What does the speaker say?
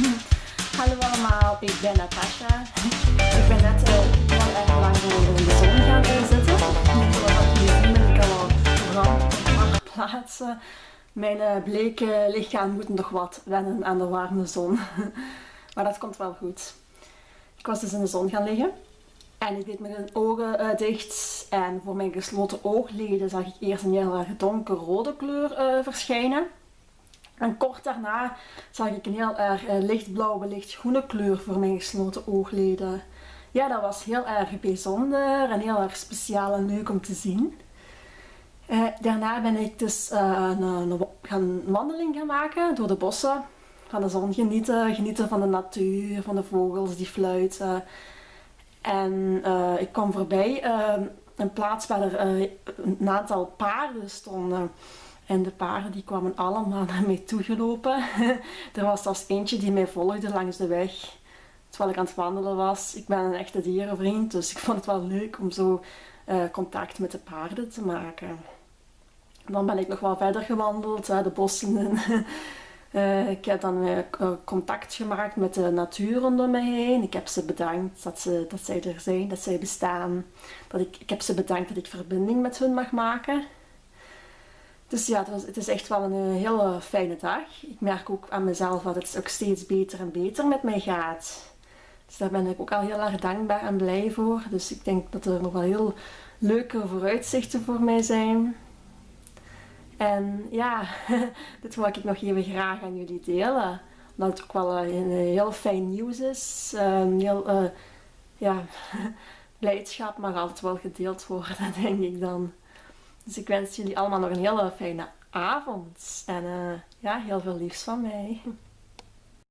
Hallo allemaal, ik ben Natasha. Ik ben net uh, heel erg lang in de zon gaan zitten. Zien ben ik al op plaatsen. Mijn uh, bleke lichaam moet nog wat wennen aan de warme zon. maar dat komt wel goed. Ik was dus in de zon gaan liggen. En ik deed mijn ogen uh, dicht en voor mijn gesloten oogleden zag ik eerst een heel erg donkerrode kleur uh, verschijnen. En kort daarna zag ik een heel erg uh, lichtblauwe, lichtgroene kleur voor mijn gesloten oogleden. Ja, dat was heel erg bijzonder en heel erg speciaal en leuk om te zien. daarna ben ik dus een, een, gaan wandeling gaan maken door de bossen. Van de zon genieten, genieten van de natuur, van de vogels die fluiten. En ik kwam voorbij uh, een plaats waar er een aantal paarden stonden. En de paarden die kwamen allemaal naar mij toegelopen. er was zelfs eentje die mij volgde langs de weg. Terwijl ik aan het wandelen was. Ik ben een echte dierenvriend, dus ik vond het wel leuk om zo contact met de paarden te maken. Dan ben ik nog wel verder gewandeld, de bossen. Uh, ik heb dan uh, contact gemaakt met de natuur rondom me heen. Ik heb ze bedankt dat, ze, dat zij er zijn, dat zij bestaan. Dat ik, ik heb ze bedankt dat ik verbinding met hun mag maken. Dus ja, het, is echt wel een, een hele fijne dag. Ik merk ook aan mezelf dat het ook steeds beter en beter met mij gaat. Dus daar ben ik ook al heel erg dankbaar en blij voor. Dus ik denk dat er nog wel heel leuke vooruitzichten voor mij zijn. En ja, dit wil ik nog even graag aan jullie delen. Omdat het ook wel een, een heel fijn nieuws is. Um, heel, uh, ja, blijdschap mag altijd wel gedeeld worden, denk ik dan. Dus ik wens jullie allemaal nog een hele fijne avond. En uh, ja, heel veel liefs van mij.